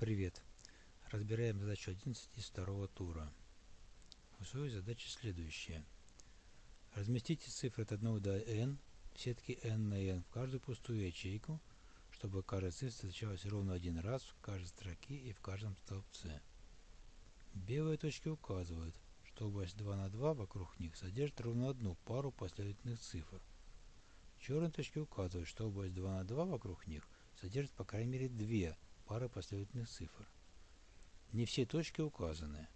Привет! Разбираем задачу 11 из второго тура. Условие задачи следующее. Разместите цифры от 1 до n в сетке n на n в каждую пустую ячейку, чтобы каждая цифра встречалась ровно один раз в каждой строке и в каждом столбце. Белые точки указывают, что область 2 на 2 вокруг них содержит ровно одну пару последовательных цифр. Черные точки указывают, что область 2 на 2 вокруг них содержит по крайней мере две пары последовательных цифр. Не все точки указаны.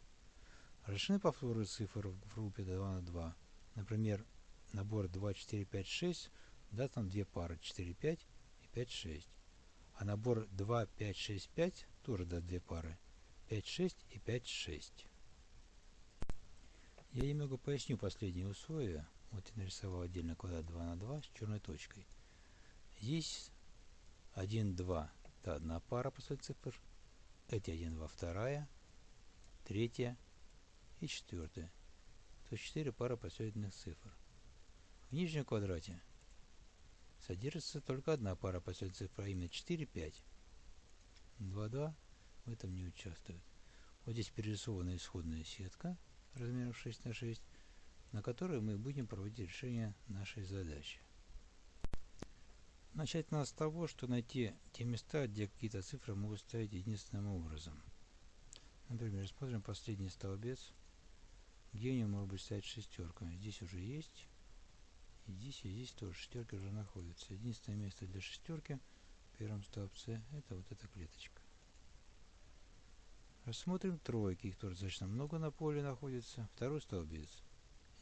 Решены повторы цифр в группе 2 на 2. Например, набор 2, 4, 5, 6 даст нам две пары 4, 5 и 5, 6. А набор 2, 5, 6, 5 тоже даст две пары 5, 6 и 5, 6. Я немного поясню последние условия. Вот я нарисовал отдельно квадрат 2 на 2 с черной точкой. Здесь 1, 2 это одна пара после цифр. Эти 1, 2, вторая, третья и четвертая. То есть 4 пары последовательных цифр. В нижнем квадрате содержится только одна пара последовательных цифр, а именно 4, 5. 2, 2 в этом не участвует. Вот здесь перерисована исходная сетка размером 6 на 6, на которой мы будем проводить решение нашей задачи. Начать надо с того, что найти те места, где какие-то цифры могут ставить единственным образом. Например, рассмотрим последний столбец, где у него может быть стоять шестерка. Здесь уже есть, и здесь, и здесь тоже шестерки уже находятся. Единственное место для шестерки в первом столбце это вот эта клеточка. Рассмотрим тройки, их тоже достаточно много на поле находится. Второй столбец.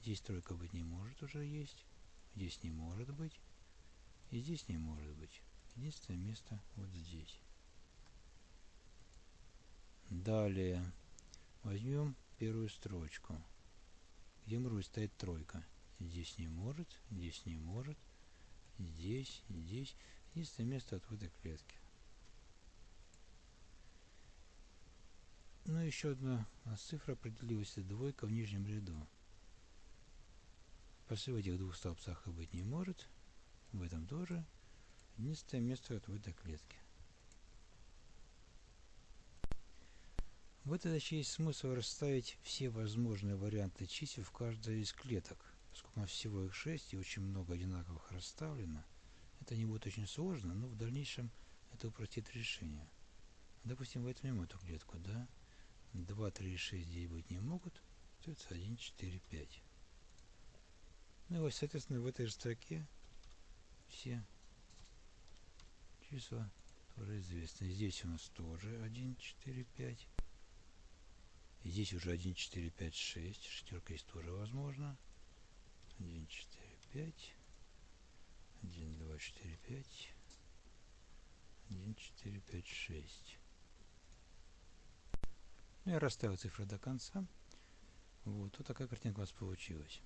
Здесь тройка быть не может, уже есть. Здесь не может быть. И здесь не может быть. Единственное место вот здесь. Далее возьмем первую строчку, где может стоит тройка. Здесь не может, здесь не может, здесь, здесь. Единственное место от этой клетки. Ну, еще одна цифра определилась, двойка в нижнем ряду. После в этих двух столбцах и быть не может тоже. Единственное место вот этой клетке. В этой задаче есть смысл расставить все возможные варианты чисел в каждой из клеток. Поскольку всего их 6 и очень много одинаковых расставлено, это не будет очень сложно, но в дальнейшем это упростит решение. Допустим, возьмем эту клетку, да? 2, 3 6 здесь быть не могут, остается 1, 4, 5. Ну и соответственно, в этой же строке все числа тоже известны. Здесь у нас тоже 1, 4, 5. И здесь уже 1, 4, 5, 6. Шестерка есть тоже возможно. 1, 4, 5. 1, 2, 4, 5. 1, 4, 5, 6. Ну, я расставил цифры до конца. Вот, вот такая картинка у нас получилась.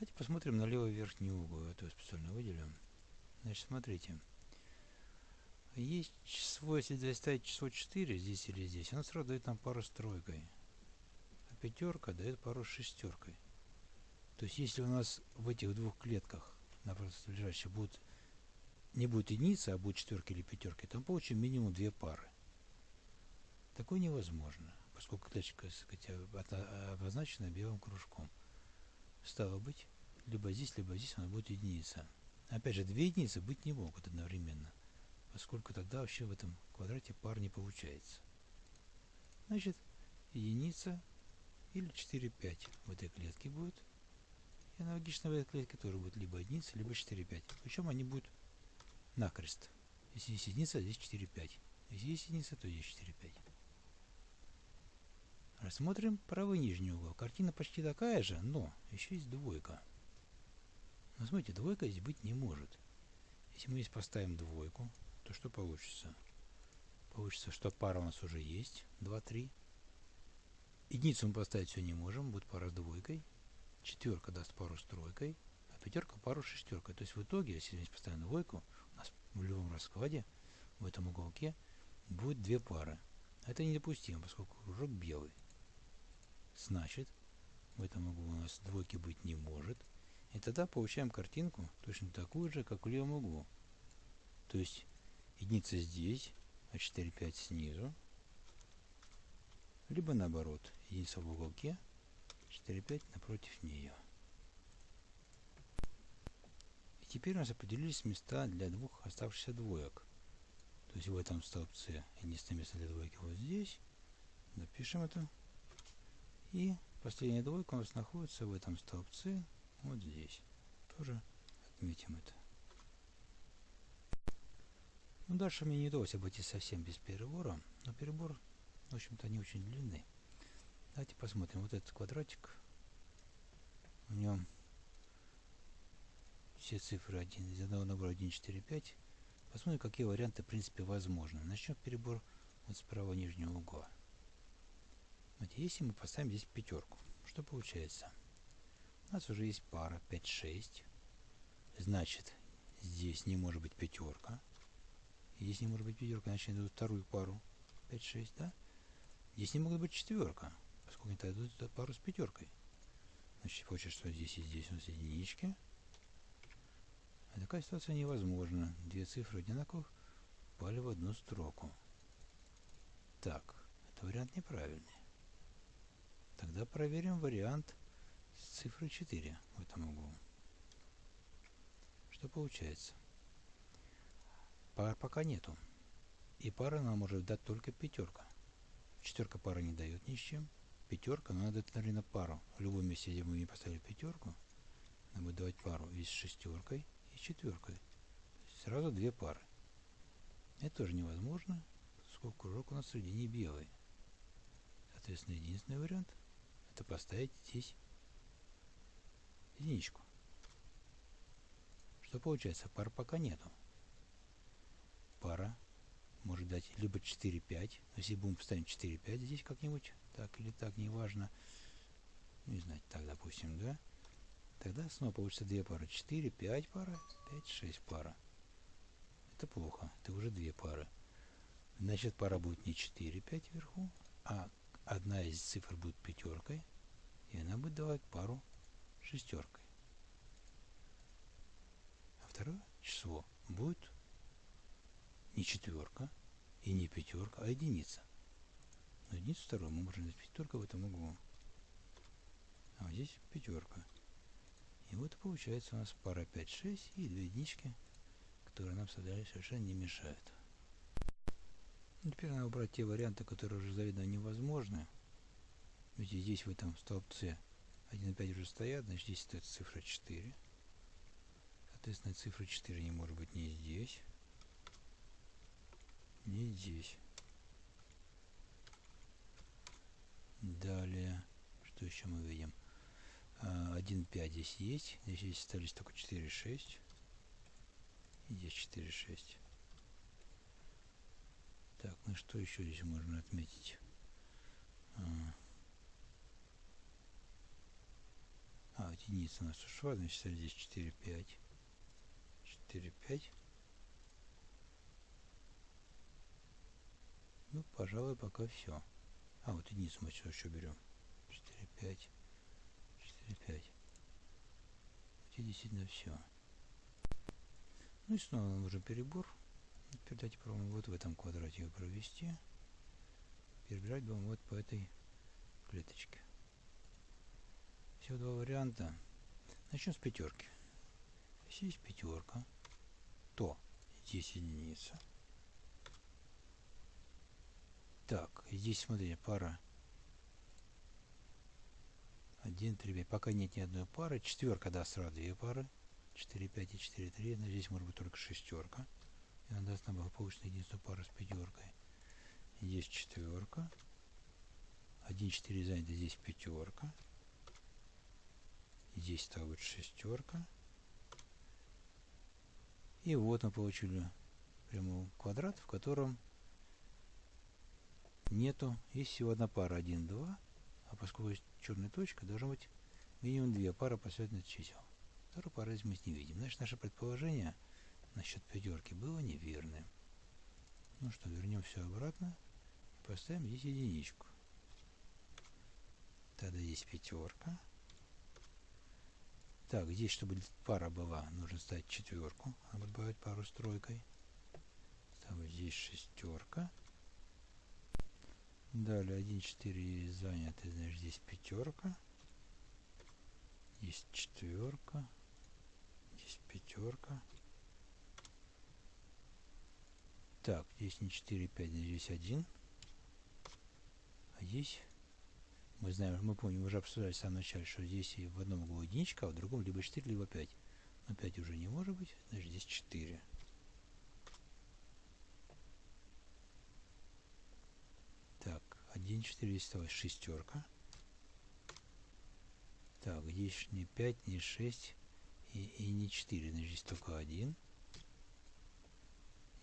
Давайте посмотрим на левый верхний угол. Это я специально выделю. Значит, смотрите. Есть число, если доставить число 4 здесь или здесь, оно сразу дает нам пару с тройкой. А пятерка дает пару с шестеркой. То есть, если у нас в этих двух клетках напротив лежащих будут не будет единицы, а будет четверки или пятерки, то мы получим минимум две пары. Такое невозможно, поскольку клеточка сказать, обозначена белым кружком. Стало быть, либо здесь, либо здесь она будет единица. Опять же, две единицы быть не могут одновременно, поскольку тогда вообще в этом квадрате пар не получается. Значит, единица или 4, 5 в этой клетке будет. И аналогично в этой клетке тоже будет либо единица, либо 4, 5. Причем они будут накрест. Если есть единица, здесь 4, 5. Если есть единица, то здесь 4, 5. Рассмотрим правый нижний угол. Картина почти такая же, но еще есть двойка. Но смотрите, двойка здесь быть не может. Если мы здесь поставим двойку, то что получится? Получится, что пара у нас уже есть. 2, 3. Единицу мы поставить все не можем, будет пара с двойкой. Четверка даст пару с тройкой, а пятерка пару с шестеркой. То есть в итоге, если здесь поставим двойку, у нас в любом раскладе, в этом уголке, будет две пары. Это недопустимо, поскольку кружок белый. Значит, в этом углу у нас двойки быть не может. И тогда получаем картинку точно такую же, как в левом углу. То есть единица здесь, а 4, 5 снизу. Либо наоборот, единица в уголке, 4, 5 напротив нее. И теперь у нас определились места для двух оставшихся двоек. То есть в этом столбце единственное место для двойки вот здесь. Запишем это. И последняя двойка у нас находится в этом столбце вот здесь. Тоже отметим это. Ну, дальше мне не удалось обойти совсем без перебора, но перебор, в общем-то, не очень длинный. Давайте посмотрим. Вот этот квадратик, в нем все цифры 1, из одного набора 1, 4, 5. Посмотрим, какие варианты, в принципе, возможны. Начнем перебор вот с правого нижнего угла. Вот если мы поставим здесь пятерку, что получается? У нас уже есть пара 5, 6. Значит, здесь не может быть пятерка. Здесь не может быть пятерка, значит, они дадут вторую пару. 5, 6, да? Здесь не могут быть четверка, поскольку они дадут пару с пятеркой. Значит, получается, что здесь и здесь у нас единички. А такая ситуация невозможна. Две цифры одинаковых попали в одну строку. Так, это вариант неправильный. Тогда проверим вариант с цифрой 4 в этом углу. Что получается? Пар пока нету. И пара нам может дать только пятерка. Четверка пара не дает ни с чем. Пятерка, но надо, наверное, пару. В любом месте, где мы не поставили пятерку, нам будет давать пару и с шестеркой, и с четверкой. Сразу две пары. Это тоже невозможно, поскольку кружок у нас среди не белый. Соответственно, единственный вариант это поставить здесь единичку. Что получается? Пар пока нету пара может дать либо 4-5. Если будем поставить 4-5 здесь как-нибудь, так или так, неважно. Не знать, так, допустим, да. Тогда снова получится две пары. 4, 5 пара, 5, 6 пара. Это плохо. Это уже две пары. Значит, пара будет не 4, 5 вверху, а одна из цифр будет пятеркой, и она будет давать пару шестеркой. А второе число будет не четверка и не пятерка, а единица. Но единицу вторую мы можем взять пятерка в этом углу. А вот здесь пятерка. И вот получается у нас пара 5, 6 и две единички, которые нам совершенно не мешают. Ну, теперь надо убрать те варианты, которые уже заведомо невозможны. Ведь здесь в этом столбце 1 и 5 уже стоят, значит здесь стоит цифра 4. Соответственно, цифра 4 не может быть ни здесь, не здесь. Далее, что еще мы видим? 1.5 а, здесь есть. Здесь остались только 4.6. И здесь 4.6. Так, ну что еще здесь можно отметить? А, а единица у нас ушла, значит здесь 4.5. 4.5. Ну, пожалуй, пока все. А, вот единицу мы еще, еще берем. 4, 5. 4, 5. Вот действительно все. Ну и снова нужен перебор. Теперь давайте попробуем вот в этом квадрате его провести. Перебирать будем вот по этой клеточке. Всего два варианта. Начнем с пятерки. Если есть пятерка, то здесь единица. Так, здесь, смотрите, пара 1, 3, 5. Пока нет ни одной пары. Четверка, да, сразу две пары. 4, 5 и 4, 3. Но здесь может быть только шестерка. И она даст нам благополучную единственную пару с пятеркой. Здесь четверка. 1, 4 занято, здесь пятерка. Здесь стала быть шестерка. И вот мы получили прямой квадрат, в котором нету. Есть всего одна пара 1, 2. А поскольку есть черная точка, должно быть минимум две пары последовательных чисел. Вторую пару мы не видим. Значит, наше предположение насчет пятерки было неверным. Ну что, вернем все обратно и поставим здесь единичку. Тогда здесь пятерка. Так, здесь, чтобы пара была, нужно ставить четверку. Будет бывать пару с тройкой. Вот здесь шестерка. Далее 1, 4 заняты, значит здесь пятерка. Есть четверка. Здесь пятерка. Так, здесь не 4, 5, здесь 1. А здесь мы знаем, мы помним, уже обсуждали в самом начале, что здесь и в одном углу единичка, а в другом либо 4, либо 5. Но 5 уже не может быть, значит здесь 4. Так, 1, 4, здесь осталась шестерка. Так, здесь не 5, не 6 и, и не 4, значит здесь только 1.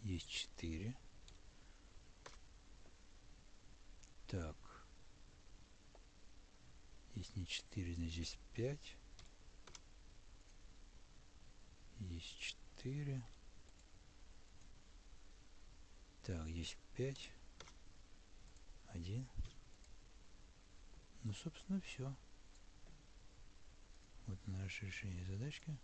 Есть 4. Так. Здесь не 4, значит здесь 5. Есть 4. Так, здесь 5. 1. Ну, собственно, все. Вот наше решение задачки.